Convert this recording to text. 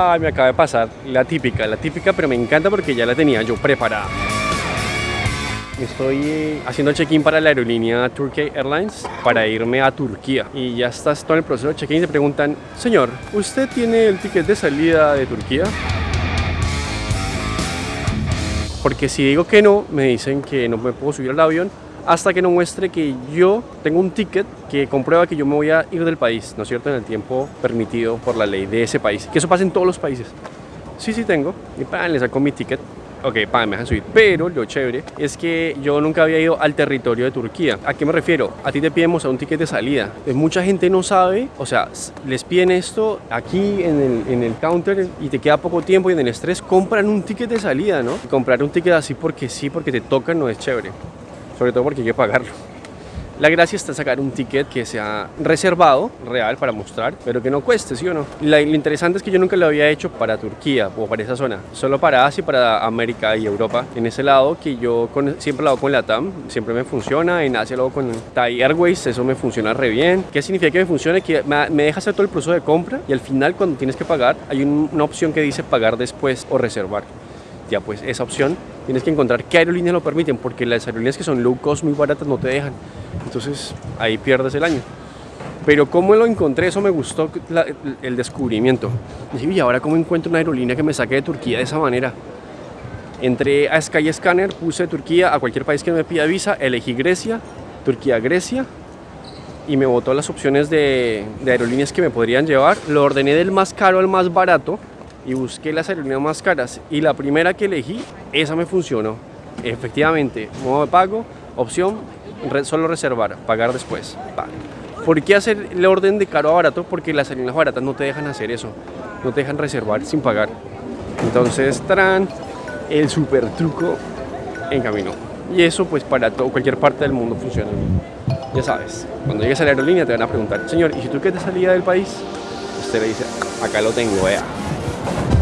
Ay, me acaba de pasar la típica, la típica, pero me encanta porque ya la tenía yo preparada. Estoy eh, haciendo check-in para la aerolínea Turkey Airlines para irme a Turquía. Y ya estás todo en el proceso de check-in y te preguntan, señor, ¿usted tiene el ticket de salida de Turquía? Porque si digo que no, me dicen que no me puedo subir al avión hasta que no muestre que yo tengo un ticket que comprueba que yo me voy a ir del país, ¿no es cierto? En el tiempo permitido por la ley de ese país. Que eso pasa en todos los países. Sí, sí tengo. Y pan, le saco mi ticket. Ok, pan, me dejan subir. Pero lo chévere es que yo nunca había ido al territorio de Turquía. ¿A qué me refiero? A ti te piden un ticket de salida. Mucha gente no sabe, o sea, les piden esto aquí en el, en el counter y te queda poco tiempo y en el estrés compran un ticket de salida, ¿no? comprar un ticket así porque sí, porque te tocan, no es chévere sobre todo porque hay que pagarlo. La gracia está sacar un ticket que sea reservado, real, para mostrar, pero que no cueste, ¿sí o no? lo interesante es que yo nunca lo había hecho para Turquía o para esa zona, solo para Asia, para América y Europa. En ese lado que yo siempre lo hago con la TAM, siempre me funciona, en Asia lo hago con Thai Airways, eso me funciona re bien. ¿Qué significa que me funcione? Que me deja hacer todo el proceso de compra y al final cuando tienes que pagar hay una opción que dice pagar después o reservar. Pues esa opción tienes que encontrar qué aerolíneas lo permiten, porque las aerolíneas que son low cost, muy baratas, no te dejan. Entonces ahí pierdes el año. Pero cómo lo encontré, eso me gustó el descubrimiento. Y dije, y ahora cómo encuentro una aerolínea que me saque de Turquía de esa manera. Entré a Skyscanner, puse Turquía a cualquier país que me pida visa, elegí Grecia, Turquía, Grecia, y me botó las opciones de aerolíneas que me podrían llevar. Lo ordené del más caro al más barato y busqué las aerolíneas más caras y la primera que elegí, esa me funcionó. Efectivamente, modo de pago, opción, solo reservar, pagar después. ¿Por qué hacer el orden de caro a barato? Porque las aerolíneas baratas no te dejan hacer eso, no te dejan reservar sin pagar. Entonces, tran, el super truco en camino. Y eso pues para cualquier parte del mundo funciona. Ya sabes, cuando llegues a la aerolínea te van a preguntar, señor, ¿y si tú qué te salía del país? Usted le dice, acá lo tengo, vea. Bye.